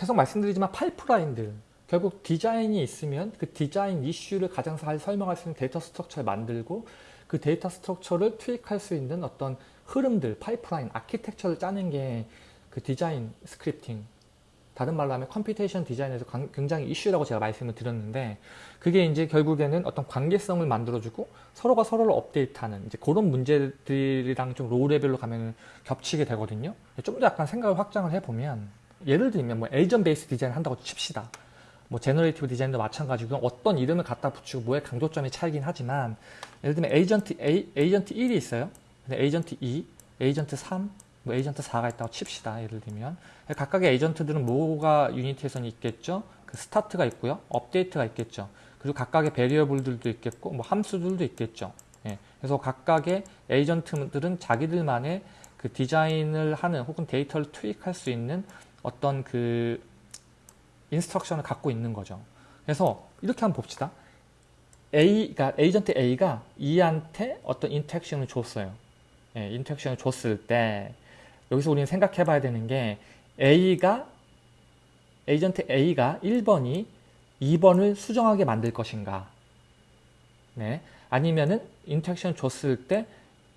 계속 말씀드리지만 파이프라인들 결국 디자인이 있으면 그 디자인 이슈를 가장 잘 설명할 수 있는 데이터 structure를 만들고 그 데이터 structure를 투입할 수 있는 어떤 흐름들, 파이프라인, 아키텍처를 짜는 게 그 디자인 scripting 다른 말로 하면 computation 디자인에서 굉장히 이슈라고 제가 말씀을 드렸는데 그게 이제 결국에는 어떤 관계성을 만들어주고 서로가 서로를 업데이트하는 이제 그런 문제들이랑 좀 low level로 가면 겹치게 되거든요. 좀 더 약간 생각을 확장을 해보면 예를 들면 뭐 agent based 디자인 한다고 칩시다. 뭐 generative 디자인도 마찬가지고 어떤 이름을 갖다 붙이고 뭐의 강조점이 차이긴 하지만 예를 들면 에이전트 A, 에이전트 1이 있어요. 근데 에이전트 2, 에이전트 3, 뭐 에이전트 4가 있다고 칩시다. 예를 들면 각각의 에이전트들은 뭐가 유니티에서는 있겠죠. 그 스타트가 있고요. 업데이트가 있겠죠. 그리고 각각의 variable들도 있겠고 뭐 함수들도 있겠죠. 예. 그래서 각각의 에이전트들은 자기들만의 그 디자인을 하는 혹은 데이터를 투입할 수 있는 어떤 그 instruction을 갖고 있는 거죠. 그래서 이렇게 한번 봅시다. A, 가 에이전트 A가 E한테 어떤 interaction을 줬어요. 예, 인터랙션을 줬을 때 여기서 우리는 생각해 봐야 되는 게 A가 에이전트 A가 1번이 2번을 수정하게 만들 것인가 네. 아니면은 interaction 줬을 때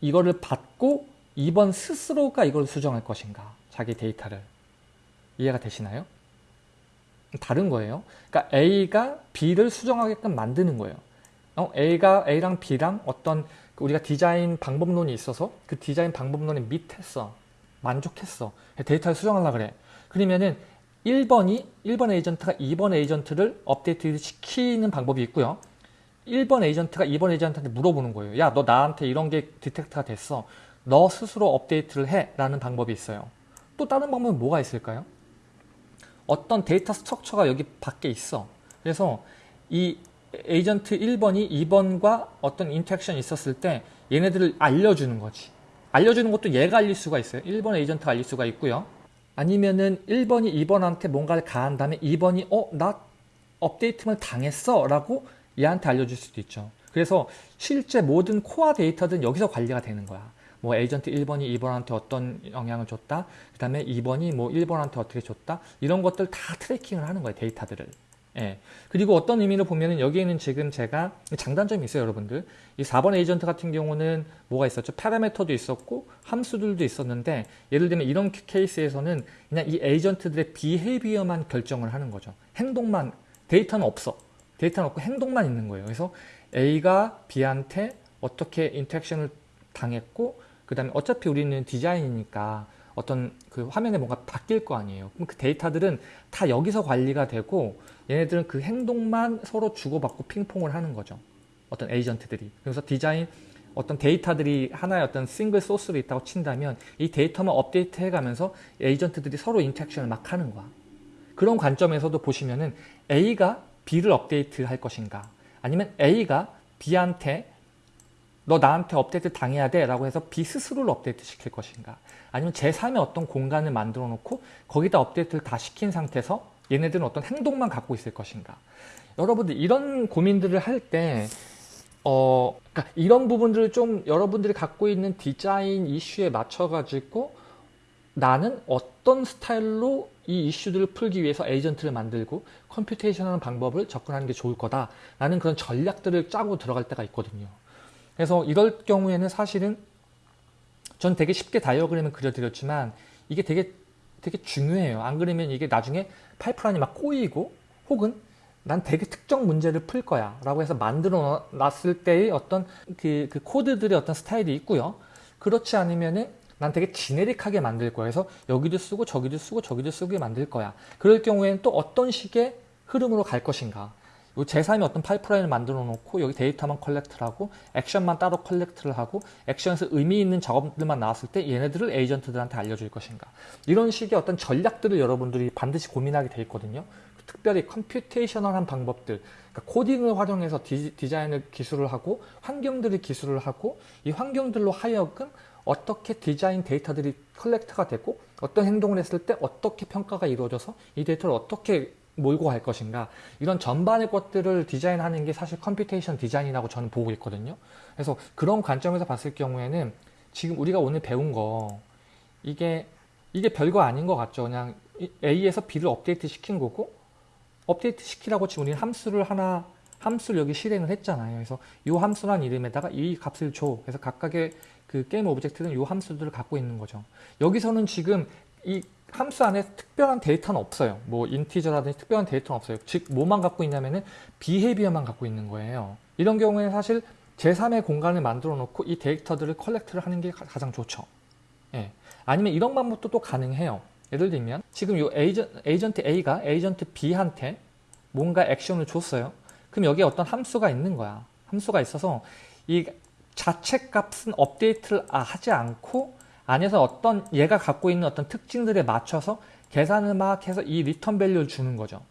이거를 받고 2번 스스로가 이걸 수정할 것인가 자기 데이터를 이해가 되시나요? 다른 거예요. 그러니까 A가 B를 수정하게끔 만드는 거예요. 어, A가 A랑 B랑 어떤 우리가 디자인 방법론이 있어서 그 디자인 방법론에 meet했어. 만족했어. 데이터를 수정하려 그래. 그러면은 1번이 1번 에이전트가 2번 에이전트를 업데이트 시키는 방법이 있고요. 1번 에이전트가 2번 에이전트한테 물어보는 거예요. 야, 너 나한테 이런 게 detect가 됐어. 너 스스로 업데이트를 해. 라는 방법이 있어요. 또 다른 방법은 뭐가 있을까요? 어떤 데이터 structure가 여기 밖에 있어. 그래서 이 에이전트 1번이 2번과 어떤 interaction이 있었을 때 얘네들을 알려주는 거지. 알려주는 것도 얘가 알릴 수가 있어요. 1번 에이전트가 알릴 수가 있고요. 아니면은 1번이 2번한테 뭔가를 가한 다음에 2번이 어? 나 업데이트를 당했어 라고 얘한테 알려줄 수도 있죠. 그래서 실제 모든 코어 데이터들은 여기서 관리가 되는 거야. 뭐 에이전트 1번이 2번한테 어떤 영향을 줬다. 그 다음에 2번이 뭐 1번한테 어떻게 줬다. 이런 것들 다 tracking을 하는 거예요. 데이터들을. 예. 그리고 어떤 의미로 보면은 여기에는 지금 제가 장단점이 있어요, 여러분들. 이 4번 에이전트 같은 경우는 뭐가 있었죠? parameter도 있었고 함수들도 있었는데 예를 들면 이런 케이스에서는 그냥 이 에이전트들의 behavior만 결정을 하는 거죠. 행동만 데이터는 없어. 데이터는 없고 행동만 있는 거예요. 그래서 A가 B한테 어떻게 interaction을 당했고 그 다음에 어차피 우리는 디자인이니까 어떤 그 화면에 뭔가 바뀔 거 아니에요. 그럼 그 데이터들은 다 여기서 관리가 되고 얘네들은 그 행동만 서로 주고받고 핑퐁을 하는 거죠. 어떤 에이전트들이. 그래서 디자인 어떤 데이터들이 하나의 어떤 싱글 소스로 있다고 친다면 이 데이터만 업데이트 해가면서 에이전트들이 서로 interaction을 막 하는 거야. 그런 관점에서도 보시면은 A가 B를 업데이트 할 것인가 아니면 A가 B한테 너 나한테 업데이트 당해야 돼 라고 해서 B 스스로를 업데이트 시킬 것인가? 아니면 제3의 어떤 공간을 만들어 놓고 거기다 업데이트를 다 시킨 상태에서 얘네들은 어떤 행동만 갖고 있을 것인가? 여러분들 이런 고민들을 할때 어, 그러니까 이런 부분들을 좀 여러분들이 갖고 있는 디자인 이슈에 맞춰 가지고 나는 어떤 스타일로 이 이슈들을 풀기 위해서 에이전트를 만들고 computation하는 방법을 접근하는 게 좋을 거다. 라는 그런 전략들을 짜고 들어갈 때가 있거든요 그래서 이럴 경우에는 사실은 전 되게 쉽게 다이어그램을 그려드렸지만 이게 되게 되게 중요해요. 안 그러면 이게 나중에 파이프라인이 막 꼬이고 혹은 난 되게 특정 문제를 풀 거야 라고 해서 만들어 놨을 때의 어떤 그, 그 코드들의 어떤 스타일이 있고요. 그렇지 않으면은 난 되게 generic하게 만들 거야. 그래서 여기도 쓰고 저기도 쓰고 저기도 쓰고 만들 거야. 그럴 경우에는 또 어떤 식의 흐름으로 갈 것인가. 요 제3의 어떤 파이프라인을 만들어 놓고 여기 데이터만 collect를 하고 액션만 따로 collect를 하고 액션에서 의미 있는 작업들만 나왔을 때 얘네들을 에이전트들한테 알려줄 것인가. 이런 식의 어떤 전략들을 여러분들이 반드시 고민하게 돼 있거든요. 특별히 computational한 방법들 그러니까 코딩을 활용해서 디, 디자인을 기술을 하고 환경들을 기술을 하고 이 환경들로 하여금 어떻게 디자인 데이터들이 collect가 되고 어떤 행동을 했을 때 어떻게 평가가 이루어져서 이 데이터를 어떻게 몰고 갈 것인가 이런 전반의 것들을 디자인하는 게 사실 computation 디자인이라고 저는 보고 있거든요 그래서 그런 관점에서 봤을 경우에는 지금 우리가 오늘 배운 거 이게 이게 별거 아닌 것 같죠 그냥 A에서 B를 업데이트 시킨 거고 업데이트 시키라고 지금 우리는 함수를 하나 함수를 여기 실행을 했잖아요. 그래서 이 함수란 이름에다가 이 값을 줘. 그래서 각각의 그 game object는 이 함수들을 갖고 있는 거죠. 여기서는 지금 이 함수 안에 특별한 데이터는 없어요. 뭐 integer라든지 특별한 데이터는 없어요. 즉 뭐만 갖고 있냐면은 behavior만 갖고 있는 거예요. 이런 경우에는 사실 제3의 공간을 만들어 놓고 이 데이터들을 collect를 하는 게 가장 좋죠. 예. 아니면 이런 방법도 또 가능해요. 예를 들면 지금 이 에이전, 에이전트 A가 에이전트 B한테 뭔가 액션을 줬어요. 그럼 여기에 어떤 함수가 있는 거야. 함수가 있어서 이 자체 값은 업데이트를 아, 하지 않고 안에서 어떤 얘가 갖고 있는 어떤 특징들에 맞춰서 계산을 막 해서 이 return value를 주는 거죠.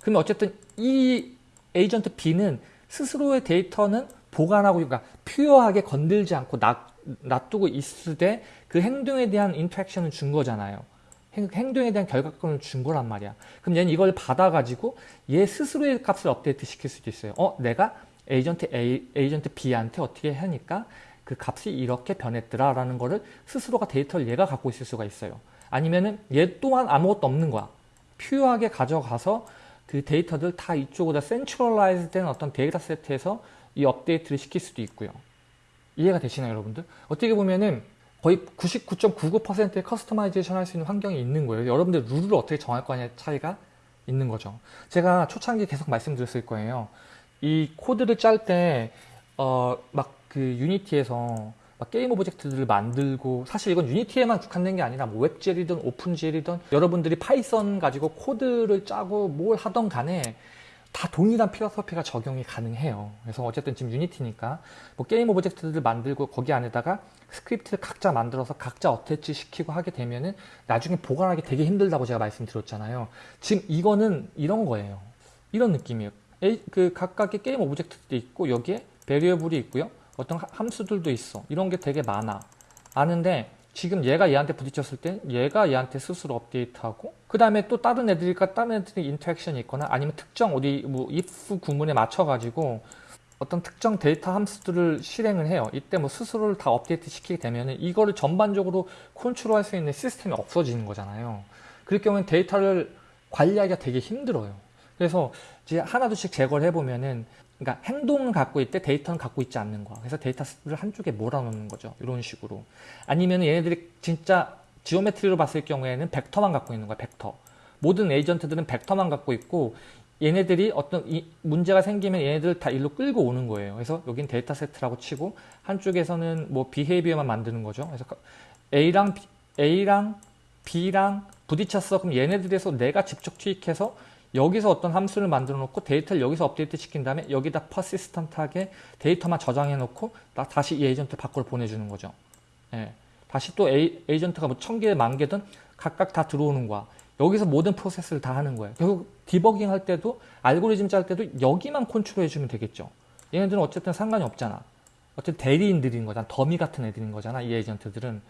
그러면 어쨌든 이 에이전트 B는 스스로의 데이터는 보관하고 그러니까 pure하게 건들지 않고 놔, 놔두고 있을 때 그 행동에 대한 interaction을 준 거잖아요. 행동에 대한 결과값을 준 거란 말이야. 그럼 얘는 이걸 받아가지고 얘 스스로의 값을 업데이트 시킬 수도 있어요. 어, 내가 에이전트 A, 에이전트 B한테 어떻게 하니까 그 값이 이렇게 변했더라 라는 거를 스스로가 데이터를 얘가 갖고 있을 수가 있어요. 아니면은 얘 또한 아무것도 없는 거야. pure하게 가져가서 그 데이터들 다 이쪽으로 centralize 된 어떤 data set에서 이 업데이트를 시킬 수도 있고요. 이해가 되시나요, 여러분들? 어떻게 보면은 거의 99.99%의 customization 할 수 있는 환경이 있는 거예요. 여러분들 룰을 어떻게 정할 거냐의 차이가 있는 거죠. 제가 초창기에 계속 말씀드렸을 거예요. 이 코드를 짤 때, 어, 막 그 Unity에서 막 game object들을 만들고 사실 이건 Unity에만 국한된 게 아니라 뭐 WebGL이든 OpenGL이든 여러분들이 Python 가지고 코드를 짜고 뭘 하던 간에 다 동일한 philosophy가 적용이 가능해요. 그래서 어쨌든 지금 Unity니까 뭐 game object들을 만들고 거기 안에다가 스크립트를 각자 만들어서 각자 attach 시키고 하게 되면은 나중에 보관하기 되게 힘들다고 제가 말씀드렸잖아요. 지금 이거는 이런 거예요. 이런 느낌이에요. 그 각각의 game object도 있고 여기에 variable이 있고요. 어떤 함수들도 있어. 이런 게 되게 많아. 아는데 지금 얘가 얘한테 부딪혔을 때 얘가 얘한테 스스로 업데이트하고 그 다음에 또 다른 애들과 다른 애들이 interaction이 있거나 아니면 특정 어디 뭐 if 구문에 맞춰 가지고 어떤 특정 데이터 함수들을 실행을 해요. 이때 뭐 스스로를 다 업데이트 시키게 되면 이거를 전반적으로 컨트롤할 수 있는 시스템이 없어지는 거잖아요. 그럴 경우엔 데이터를 관리하기가 되게 힘들어요. 그래서 이제 하나둘씩 제거를 해보면은 그러니까 행동을 갖고 있되 데이터는 갖고 있지 않는 거야. 그래서 데이터를 한쪽에 몰아놓는 거죠. 이런 식으로. 아니면 얘네들이 진짜 geometry로 봤을 경우에는 벡터만 갖고 있는 거야. 벡터. 모든 에이전트들은 벡터만 갖고 있고 얘네들이 어떤 문제가 생기면 얘네들 다 일로 끌고 오는 거예요. 그래서 여긴 데이터 세트라고 치고 한쪽에서는 뭐 behavior만 만드는 거죠. 그래서 A랑 B, A랑 B랑 부딪혔어. 그럼 얘네들에서 내가 직접 투입해서 여기서 어떤 함수를 만들어 놓고 데이터를 여기서 업데이트 시킨 다음에 여기다 persistent하게 데이터만 저장해 놓고 다시 이 에이전트 밖으로 보내주는 거죠. 예. 다시 또 에이, 에이전트가 뭐 천 개, 만 개든 각각 다 들어오는 거야. 여기서 모든 프로세스를 다 하는 거예요. 결국 디버깅 할 때도 알고리즘 짤 때도 여기만 컨트롤 해주면 되겠죠. 얘네들은 어쨌든 상관이 없잖아. 어쨌든 대리인들인 거잖아. 더미 같은 애들인 거잖아. 이 에이전트들은.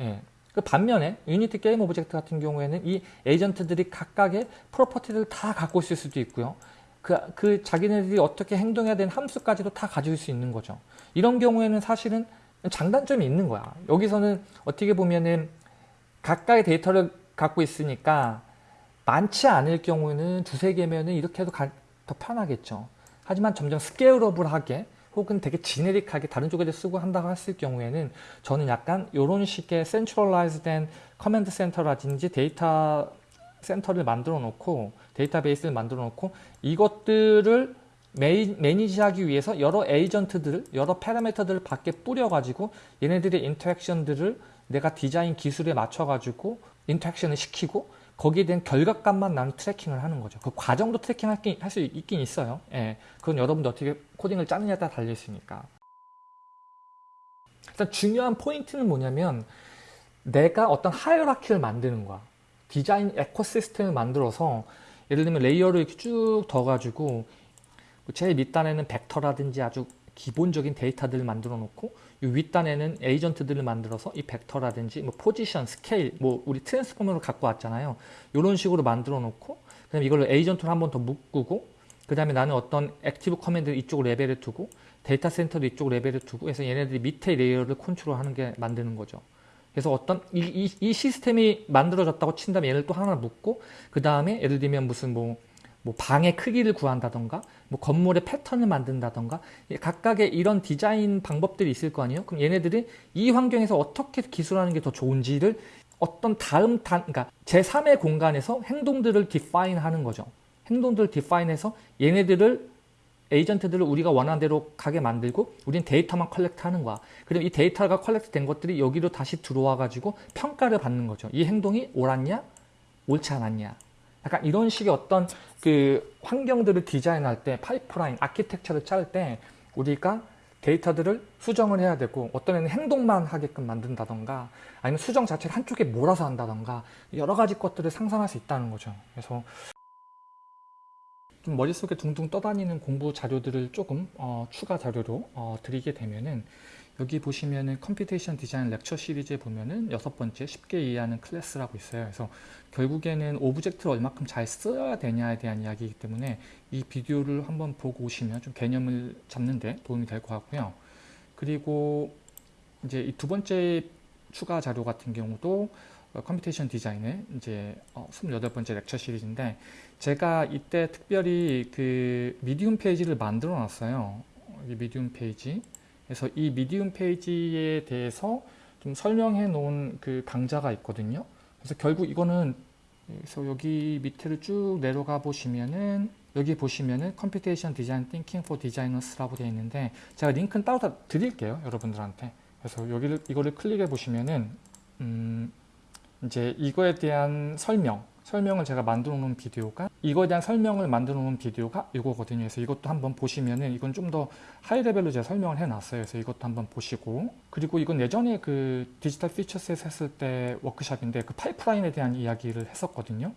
예. 그 반면에 Unity game object 같은 경우에는 이 에이전트들이 각각의 property를 다 갖고 있을 수도 있고요. 그, 그 자기네들이 어떻게 행동해야 되는 함수까지도 다 가질 수 있는 거죠. 이런 경우에는 사실은 장단점이 있는 거야. 여기서는 어떻게 보면은 각각의 데이터를 갖고 있으니까 많지 않을 경우에는 두세 개면은 이렇게 해도 가, 더 편하겠죠. 하지만 점점 scalable하게 혹은 되게 generic하게 다른 쪽에도 쓰고 한다고 했을 경우에는 저는 약간 이런 식의 centralized된 command center라든지 데이터 센터를 만들어 놓고 데이터베이스를 만들어 놓고 이것들을 메이, 매니지하기 위해서 여러 에이전트들을 여러 파라미터들을 밖에 뿌려 가지고 얘네들의 interaction들을 내가 디자인 기술에 맞춰 가지고 interaction을 시키고 거기에 대한 결과값만 나는 tracking을 하는 거죠. 그 과정도 tracking 할 수 있긴 있어요. 예. 그건 여러분들 어떻게 코딩을 짜느냐에 따라 달려있으니까. 일단 중요한 포인트는 뭐냐면 내가 어떤 hierarchy를 만드는 거야. 디자인 ecosystem을 만들어서 예를 들면 layer를 이렇게 쭉 둬가지고 제일 밑단에는 벡터라든지 아주 기본적인 데이터들을 만들어 놓고 이 윗단에는 에이전트들을 만들어서 이 벡터라든지 뭐 포지션, 스케일, 뭐 우리 transform으로 갖고 왔잖아요. 이런 식으로 만들어 놓고 그다음에 이걸 에이전트로 한 번 더 묶고 그 다음에 나는 어떤 active command 이쪽 레벨에 두고 데이터 센터도 이쪽 레벨에 두고 해서 얘네들이 밑에 layer를 컨트롤하는 게 만드는 거죠. 그래서 어떤 이, 이, 이 시스템이 만들어졌다고 친다면 얘를 또 하나 묶고 그 다음에 예를 들면 무슨 뭐, 뭐 방의 크기를 구한다던가 뭐 건물의 패턴을 만든다던가 각각의 이런 디자인 방법들이 있을 거 아니에요. 그럼 얘네들이 이 환경에서 어떻게 기술하는 게 더 좋은지를 어떤 다음 단, 그러니까 제3의 공간에서 행동들을 define 하는 거죠. 행동들을 define해서 얘네들을 에이전트들을 우리가 원하는 대로 가게 만들고 우린 데이터만 collect 하는 거야. 그리고 이 데이터가 collect 된 것들이 여기로 다시 들어와 가지고 평가를 받는 거죠. 이 행동이 옳았냐? 옳지 않았냐? 약간 이런 식의 어떤 그 환경들을 디자인할 때 파이프라인, 아키텍처를 짤 때 우리가 데이터들을 수정을 해야 되고 어떤 애는 행동만 하게끔 만든다던가 아니면 수정 자체를 한쪽에 몰아서 한다던가 여러 가지 것들을 상상할 수 있다는 거죠. 그래서 좀 머릿속에 둥둥 떠다니는 공부 자료들을 조금 어, 추가 자료로 어, 드리게 되면은 여기 보시면은 computation design lecture series에 보면은 여섯 번째 쉽게 이해하는 클래스라고 있어요. 그래서 결국에는 object를 얼마큼 잘 써야 되냐에 대한 이야기이기 때문에 이 비디오를 한번 보고 오시면 좀 개념을 잡는데 도움이 될 것 같고요. 그리고 이제 이 두 번째 추가 자료 같은 경우도 어, computation design의 이제 어, 28번째 lecture series인데 제가 이때 특별히 그 Medium 페이지를 만들어 놨어요. 이 Medium 페이지. 그래서 이 Medium 페이지에 대해서 좀 설명해 놓은 그 강좌가 있거든요. 그래서 결국 이거는 그래서 여기 밑에를 쭉 내려가 보시면은 여기 보시면은 Computation Design Thinking for Designers라고 되어 있는데 제가 링크는 따로 다 드릴게요 여러분들한테 그래서 여기를 이거를 클릭해 보시면은 음 이제 이거에 대한 설명 설명을 제가 만들어 놓은 비디오가 이거에 대한 설명을 만들어 놓은 비디오가 이거거든요. 그래서 이것도 한번 보시면은 이건 좀 더 high level로 제가 설명을 해 놨어요. 그래서 이것도 한번 보시고 그리고 이건 예전에 그 Digital Futures에서 했을 때 워크샵인데 그 파이프라인에 대한 이야기를 했었거든요.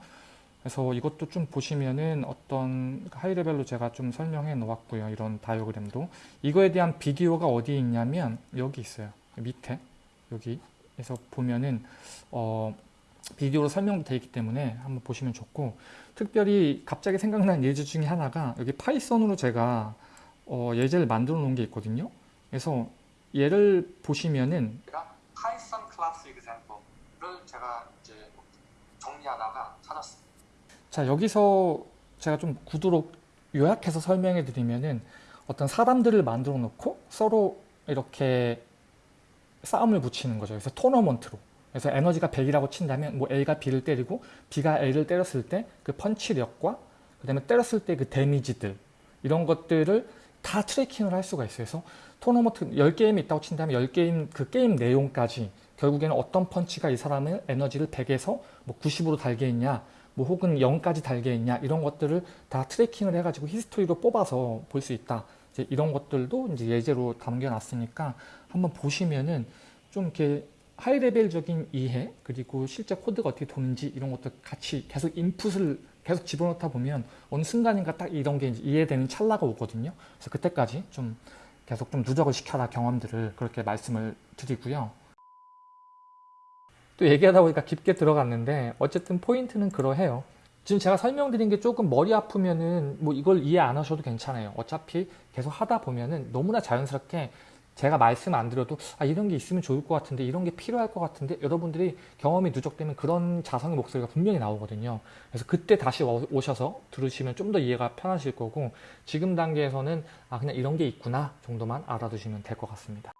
그래서 이것도 좀 보시면은 어떤 high level로 제가 좀 설명해 놓았고요. 이런 다이어그램도 이거에 대한 비디오가 어디에 있냐면 여기 있어요. 밑에 여기에서 보면은 어 비디오로 설명되어 있기 때문에 한번 보시면 좋고 특별히 갑자기 생각난 예제 중에 하나가 여기 Python으로 제가 어, 예제를 만들어 놓은 게 있거든요. 그래서 얘를 보시면은 Python class example를 제가 이제 정리하다가 찾았습니다. 자 여기서 제가 좀 구두로 요약해서 설명해 드리면은 어떤 사람들을 만들어 놓고 서로 이렇게 싸움을 붙이는 거죠. 그래서 토너먼트로 그래서 에너지가 100이라고 친다면 뭐 A가 B를 때리고 B가 A를 때렸을 때 그 펀치력과 그 다음에 때렸을 때 그 데미지들 이런 것들을 다 tracking을 할 수가 있어요. 그래서 토너먼트 10게임이 있다고 친다면 10게임 그 게임 내용까지 결국에는 어떤 펀치가 이 사람의 에너지를 100에서 뭐 90으로 달게 했냐 뭐 혹은 0까지 달게 했냐 이런 것들을 다 tracking을 해가지고 history로 뽑아서 볼 수 있다. 이제 이런 것들도 이제 예제로 담겨놨으니까 한번 보시면은 좀 이렇게 high level적인 이해 그리고 실제 코드가 어떻게 도는지 이런 것도 같이 계속 인풋을 계속 집어넣다 보면 어느 순간인가 딱 이런 게 이해되는 찰나가 오거든요. 그래서 그때까지 좀 계속 좀 누적을 시켜라 경험들을 그렇게 말씀을 드리고요. 또 얘기하다 보니까 깊게 들어갔는데 어쨌든 포인트는 그러해요. 지금 제가 설명드린 게 조금 머리 아프면은 뭐 이걸 이해 안 하셔도 괜찮아요. 어차피 계속 하다 보면은 너무나 자연스럽게 제가 말씀 안 드려도 아 이런 게 있으면 좋을 것 같은데 이런 게 필요할 것 같은데 여러분들이 경험이 누적되면 그런 자성의 목소리가 분명히 나오거든요. 그래서 그때 다시 오셔서 들으시면 좀 더 이해가 편하실 거고 지금 단계에서는 아 그냥 이런 게 있구나 정도만 알아두시면 될 것 같습니다.